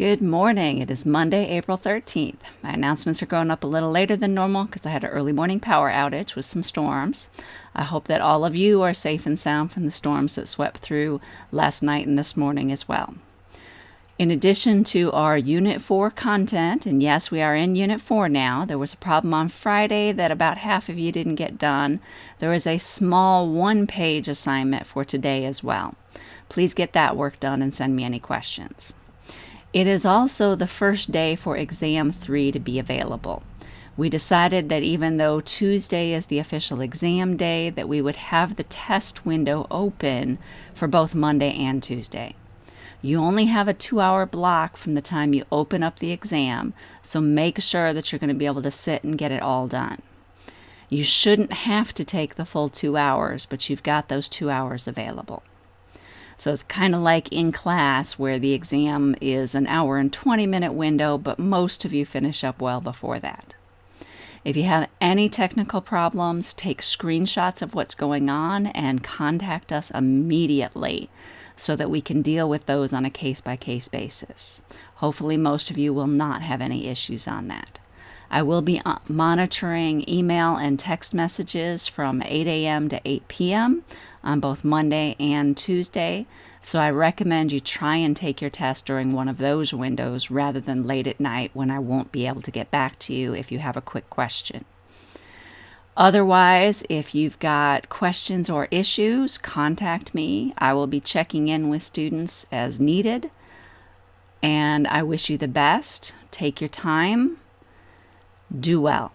Good morning. It is Monday, April 13th. My announcements are going up a little later than normal because I had an early morning power outage with some storms. I hope that all of you are safe and sound from the storms that swept through last night and this morning as well. In addition to our Unit 4 content, and yes, we are in Unit 4 now, there was a problem on Friday that about half of you didn't get done. There is a small one page assignment for today as well. Please get that work done and send me any questions. It is also the first day for exam three to be available. We decided that even though Tuesday is the official exam day, that we would have the test window open for both Monday and Tuesday. You only have a two hour block from the time you open up the exam, so make sure that you're going to be able to sit and get it all done. You shouldn't have to take the full two hours, but you've got those two hours available. So it's kind of like in class where the exam is an hour and 20 minute window, but most of you finish up well before that. If you have any technical problems, take screenshots of what's going on and contact us immediately so that we can deal with those on a case by case basis. Hopefully, most of you will not have any issues on that. I will be uh, monitoring email and text messages from 8 a.m. to 8 p.m. on both Monday and Tuesday. So I recommend you try and take your test during one of those windows rather than late at night when I won't be able to get back to you if you have a quick question. Otherwise, if you've got questions or issues, contact me. I will be checking in with students as needed. And I wish you the best. Take your time do well.